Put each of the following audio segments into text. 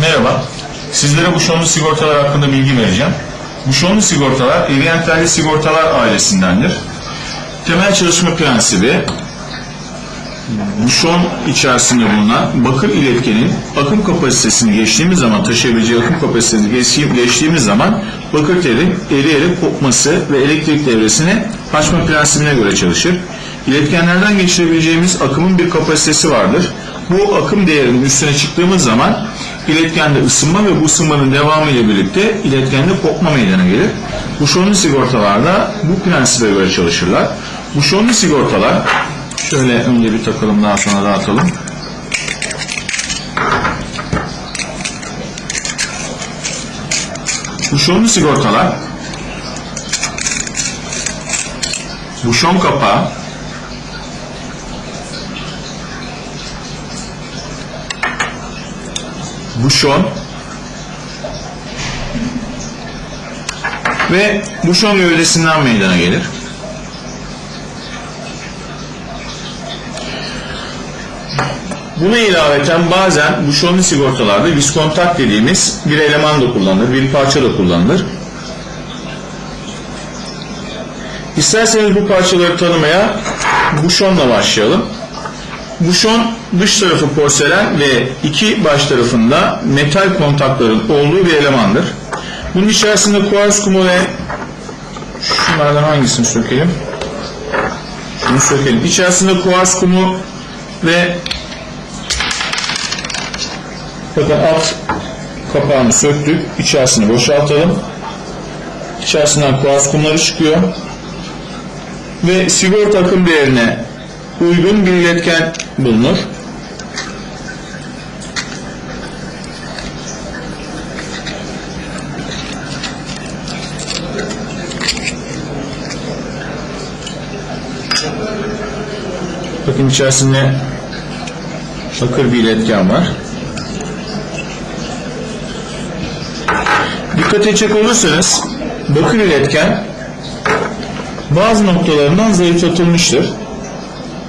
Merhaba, sizlere bu şonlu sigortalar hakkında bilgi vereceğim. Bu şonlu sigortalar, Eviyentelli sigortalar ailesindendir. Temel çalışma prensibi, bu şon içerisinde bulunan bakır iletkenin akım kapasitesini geçtiğimiz zaman, taşıyabileceği akım kapasitesini geçtiği- geçtiğimiz zaman bakır telin eriyerek kopması ve elektrik devresini açma prensibine göre çalışır. İletkenlerden geçirebileceğimiz akımın bir kapasitesi vardır. Bu akım değerinin üstüne çıktığımız zaman iletkende ısınma ve bu ısınmanın devamı ile birlikte iletkende kopma meydana gelir. Bu şonlu sigortalarda bu prensibe göre çalışırlar. Bu şonlu sigortalar şöyle önce bir takalım daha sonra dağıtalım. Bu şonlu sigortalar bu şon kapağı bu şon ve bu şon gövdesinden meydana gelir. Buna ilaveten bazen bu şonlu sigortalarda viskontak dediğimiz bir eleman da kullanılır, bir parça da kullanılır. İsterseniz bu parçaları tanımaya buşonla başlayalım. Buşon dış tarafı porselen ve iki baş tarafında metal kontakların olduğu bir elemandır. Bunun içerisinde kuars kumu ve şunlardan hangisini sökelim? Şunu sökelim. İçerisinde kuars kumu ve bakın alt kapağını söktük. İçerisini boşaltalım. İçerisinden kuars kumları çıkıyor ve sigorta akım değerine uygun bir iletken bulunur. Bakın içerisinde bakır bir iletken var. Dikkat edecek olursanız bakır iletken bazı noktalarından zayıflatılmıştır.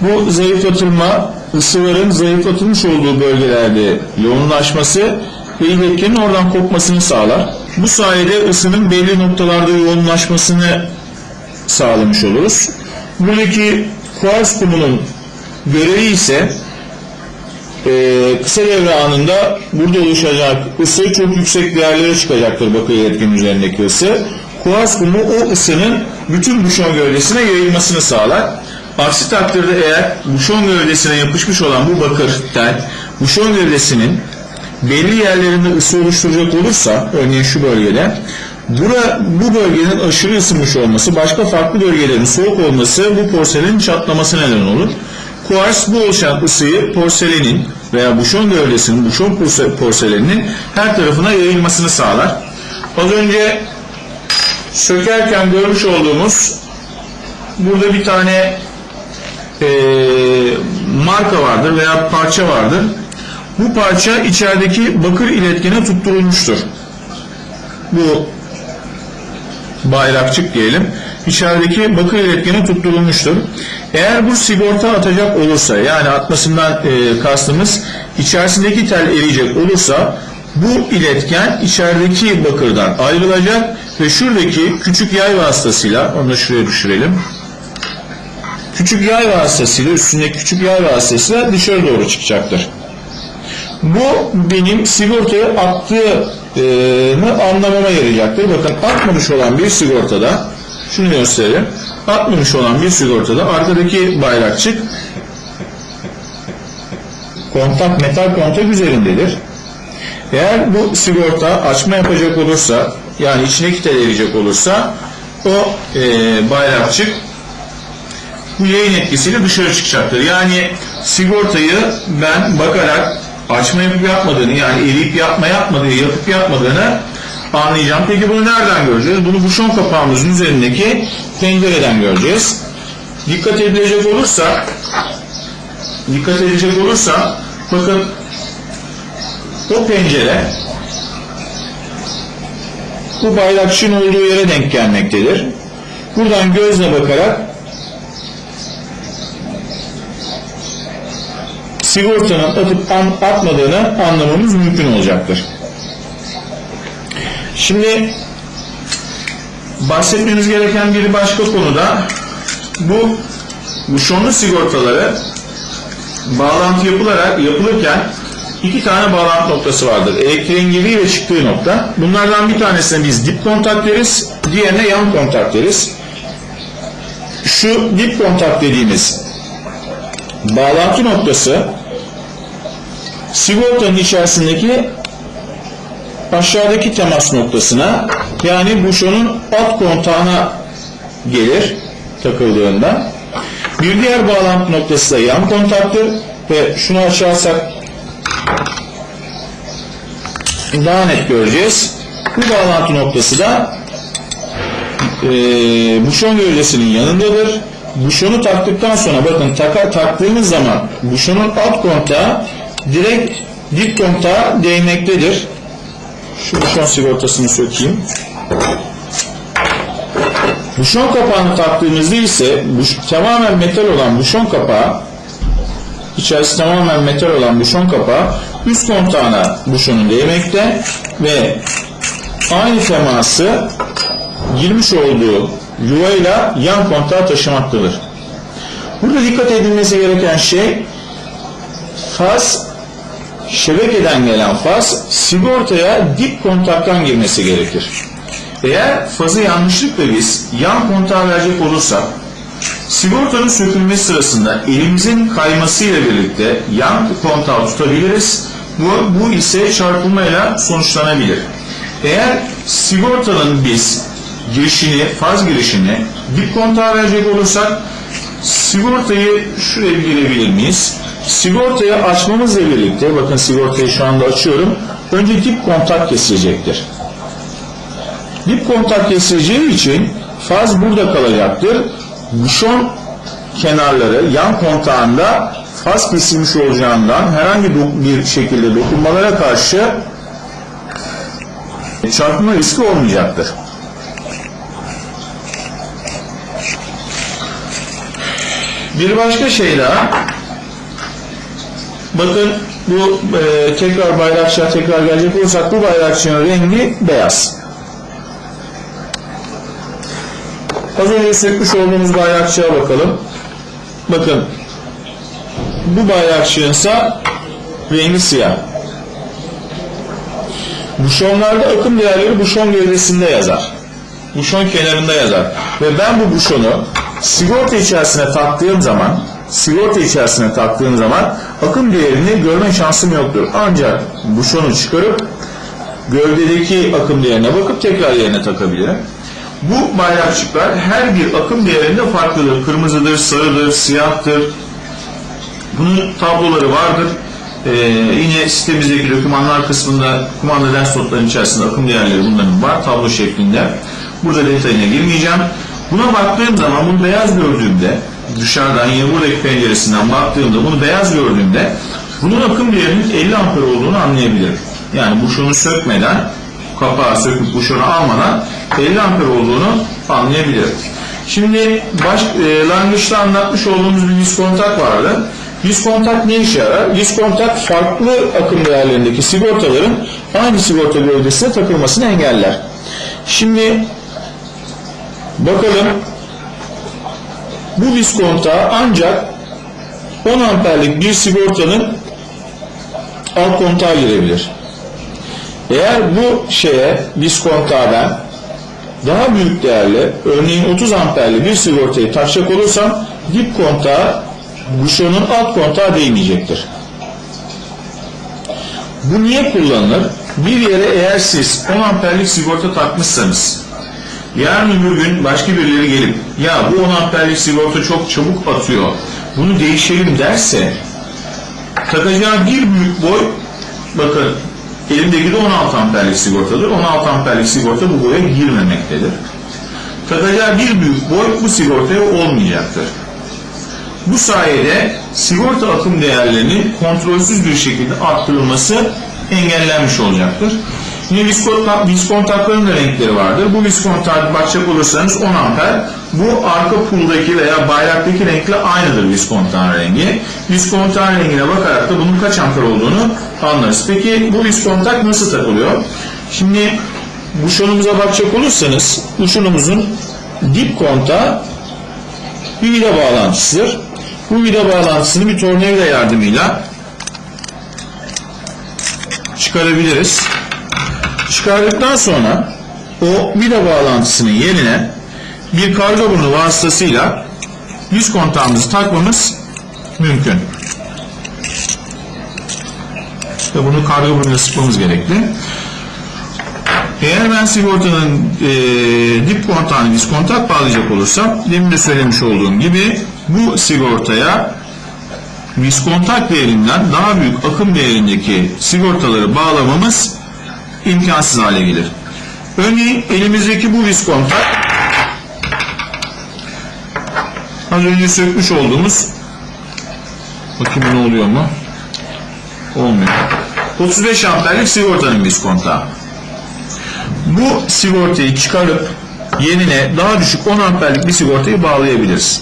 Bu zayıflatılma ısıların zayıflatılmış olduğu bölgelerde yoğunlaşması ve iletkenin oradan kopmasını sağlar. Bu sayede ısının belli noktalarda yoğunlaşmasını sağlamış oluruz. Buradaki kuars kumunun görevi ise e, kısa devre anında burada oluşacak ısı çok yüksek değerlere çıkacaktır bakır iletkenin üzerindeki ısı. Kuars kumu o ısının bütün buşon gövdesine yayılmasını sağlar. Aksi takdirde eğer buşon gövdesine yapışmış olan bu bakır tel buşon gövdesinin belli yerlerinde ısı oluşturacak olursa örneğin şu bölgede bura, bu bölgenin aşırı ısınmış olması başka farklı bölgelerin soğuk olması bu porselenin çatlaması neden olur. Kuars bu oluşan ısıyı porselenin veya buşon gövdesinin, buşon porse- porseleninin her tarafına yayılmasını sağlar. Az önce sökerken görmüş olduğumuz burada bir tane eee, marka vardır veya parça vardır. Bu parça içerideki bakır iletkene tutturulmuştur. Bu bayrakçık diyelim. İçerideki bakır iletkene tutturulmuştur. Eğer bu sigorta atacak olursa yani atmasından e, kastımız içerisindeki tel eriyecek olursa bu iletken içerideki bakırdan ayrılacak ve şuradaki küçük yay vasıtasıyla onu da şuraya düşürelim. Küçük yay vasıtasıyla üstündeki küçük yay vasıtasıyla dışarı doğru çıkacaktır. Bu benim sigortaya attığını anlamama yarayacaktır. Bakın atmamış olan bir sigortada şunu göstereyim. Atmamış olan bir sigortada arkadaki bayrakçık kontak metal kontak üzerindedir. Eğer bu sigorta açma yapacak olursa yani içindeki tel eriyecek olursa o e, bayrakçık bu yayın etkisiyle dışarı çıkacaktır. Yani sigortayı ben bakarak açma yapıp yapmadığını yani eriyip yapma yapmadığı, yapıp yapmadığını anlayacağım. Peki bunu nereden göreceğiz? Bunu bu şon kapağımızın üzerindeki pencereden göreceğiz. Dikkat edilecek olursa dikkat edecek olursa bakın o pencere bu bayrakçının olduğu yere denk gelmektedir. Buradan gözle bakarak sigortanın atıp atmadığını anlamamız mümkün olacaktır. Şimdi bahsetmemiz gereken bir başka konuda bu buşonlu sigortaları bağlantı yapılarak yapılırken iki tane bağlantı noktası vardır. Elektriğin girdiği ve çıktığı nokta. Bunlardan bir tanesine biz dip kontak deriz, diğerine yan kontak deriz. Şu dip kontak dediğimiz bağlantı noktası sigortanın içerisindeki aşağıdaki temas noktasına yani buşonun alt kontağına gelir takıldığında. Bir diğer bağlantı noktası da yan kontaktır ve şunu açarsak daha net göreceğiz. Bu bağlantı noktası da e, buşon gövdesinin yanındadır. Buşonu taktıktan sonra bakın taka, taktığımız zaman buşonun alt kontağı direkt dip değmektedir. Şu buşon sigortasını sökeyim. Buşon kapağını taktığımızda ise buş, tamamen metal olan buşon kapağı içerisi tamamen metal olan buşon kapağı üst kontağına buşonun değmekte ve aynı teması girmiş olduğu yuvayla yan kontağa taşımaktadır. Burada dikkat edilmesi gereken şey faz şebekeden gelen faz sigortaya dip kontaktan girmesi gerekir. Eğer fazı yanlışlıkla biz yan kontağa verecek olursak sigortanın sökülmesi sırasında elimizin kaymasıyla birlikte yan kontağı tutabiliriz. Bu, bu ise çarpılmayla sonuçlanabilir. Eğer sigortanın biz girişini, faz girişini dip kontağa verecek olursak sigortayı şuraya girebilir miyiz? Sigortayı açmamızla birlikte, bakın sigortayı şu anda açıyorum, önce dip kontak kesilecektir. Dip kontak kesileceği için faz burada kalacaktır. Buşon kenarları yan kontağında faz kesilmiş olacağından herhangi bir şekilde dokunmalara karşı çarpma riski olmayacaktır. Bir başka şey daha bakın bu e, tekrar bayrakçıya tekrar gelecek olursak bu bayrakçının rengi beyaz. Az önce sökmüş olduğumuz bayrakçıya bakalım. Bakın bu bayrakçığın ise rengi siyah. Buşonlarda akım değerleri buşon gövdesinde yazar. Buşon kenarında yazar. Ve ben bu buşonu sigorta içerisine taktığım zaman sigorta içerisine taktığım zaman akım değerini görme şansım yoktur. Ancak buşonu çıkarıp gövdedeki akım değerine bakıp tekrar yerine takabilirim. Bu bayrakçıklar her bir akım değerinde farklıdır. Kırmızıdır, sarıdır, siyahtır. Bunun tabloları vardır. Ee, yine sitemizdeki dokümanlar kısmında kumanda ders notlarının içerisinde akım değerleri bunların var tablo şeklinde. Burada detayına girmeyeceğim. Buna baktığım zaman bunu beyaz gördüğümde dışarıdan buradaki penceresinden baktığımda bunu beyaz gördüğümde bunun akım değerinin 50 amper olduğunu anlayabilirim. Yani buşonu sökmeden kapağı söküp buşonu almadan 50 amper olduğunu anlayabilirim. Şimdi baş, e, langıçta anlatmış olduğumuz bir yüz kontak vardı. Yüz kontak ne işe yarar? Yüz kontak farklı akım değerlerindeki sigortaların aynı sigorta gövdesine takılmasını engeller. Şimdi bakalım bu viz kontağı ancak 10 amperlik bir sigortanın alt kontağı girebilir. Eğer bu şeye viz kontağdan daha büyük değerli örneğin 30 amperli bir sigortayı takacak olursam dip kontağı buşonun alt kontağı değmeyecektir. Bu niye kullanılır? Bir yere eğer siz 10 amperlik sigorta takmışsanız yarın öbür gün başka birileri gelip ya bu 10 amperlik sigorta çok çabuk atıyor bunu değişelim derse takacağı bir büyük boy bakın elimdeki de 16 amperlik sigortadır. 16 amperlik sigorta bu boya girmemektedir. Takacağı bir büyük boy bu sigortaya olmayacaktır. Bu sayede sigorta akım değerlerinin kontrolsüz bir şekilde arttırılması engellenmiş olacaktır. Yine viskontakların da renkleri vardır. Bu viskontak bakacak olursanız 10 amper. Bu arka puldaki veya bayraktaki renkle aynıdır viskontan rengi. Viskontan rengine bakarak da bunun kaç amper olduğunu anlarız. Peki bu viskontak nasıl takılıyor? Şimdi buşonumuza bakacak olursanız buşonumuzun dip kontağı bir vida bağlantısıdır. Bu vida bağlantısını bir tornavida yardımıyla çıkarabiliriz. Çıkardıktan sonra o vida bağlantısının yerine bir karga burnu vasıtasıyla yüz kontağımızı takmamız mümkün. Ve bunu karga burnuyla sıkmamız gerekli. Eğer ben sigortanın e, dip kontağını biz kontak bağlayacak olursam demin de söylemiş olduğum gibi bu sigortaya biz kontak değerinden daha büyük akım değerindeki sigortaları bağlamamız imkansız hale gelir. Örneğin elimizdeki bu viz kontak az önce sökmüş olduğumuz bakayım ne oluyor mu? Olmuyor. 35 amperlik sigortanın viz kontağı. Bu sigortayı çıkarıp yerine daha düşük 10 amperlik bir sigortayı bağlayabiliriz.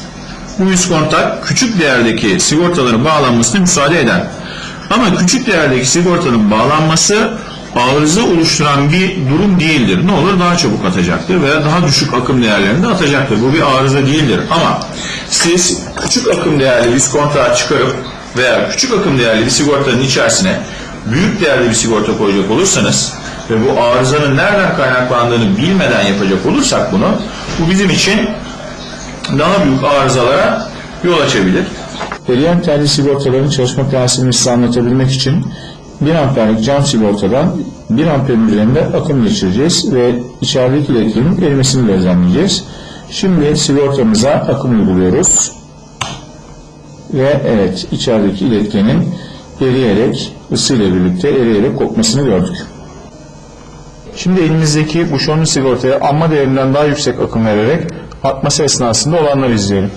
Bu üst kontak küçük değerdeki sigortaların bağlanmasına müsaade eder. Ama küçük değerdeki sigortanın bağlanması arıza oluşturan bir durum değildir. Ne olur daha çabuk atacaktır veya daha düşük akım değerlerinde atacaktır. Bu bir arıza değildir. Ama siz küçük akım değerli bir kontağı çıkarıp veya küçük akım değerli bir sigortanın içerisine büyük değerli bir sigorta koyacak olursanız ve bu arızanın nereden kaynaklandığını bilmeden yapacak olursak bunu bu bizim için daha büyük arızalara yol açabilir. Eriyen telli sigortaların çalışma prensibini size anlatabilmek için 1 amperlik cam sigortadan 1 amperin üzerinde akım geçireceğiz ve içerideki iletkenin erimesini gözlemleyeceğiz. Şimdi sigortamıza akım uyguluyoruz. Ve evet içerideki iletkenin eriyerek ısıyla birlikte eriyerek kopmasını gördük. Şimdi elimizdeki bu şonlu sigortaya amma değerinden daha yüksek akım vererek atması esnasında olanları izleyelim.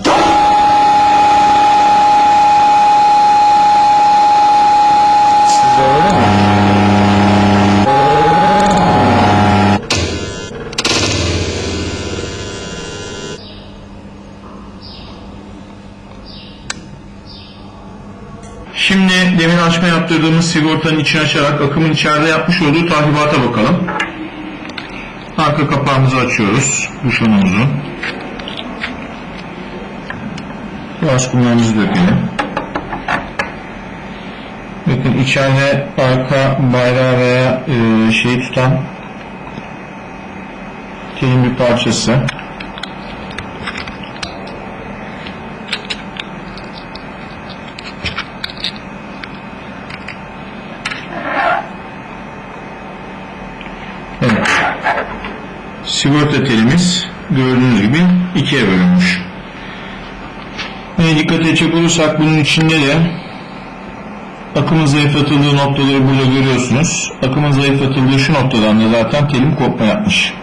Demin açma yaptırdığımız sigortanın içini açarak akımın içeride yapmış olduğu tahribata bakalım. Arka kapağımızı açıyoruz. Buşonumuzu. Yavaş kumlarımızı dökelim. Bakın içeride arka bayrağı veya e, şeyi tutan telin bir parçası. Evet. Sigorta telimiz gördüğünüz gibi ikiye bölünmüş. Yine dikkat edecek olursak bunun içinde de akımın zayıflatıldığı noktaları burada görüyorsunuz. Akımın zayıflatıldığı şu noktadan da zaten telim kopma yapmış.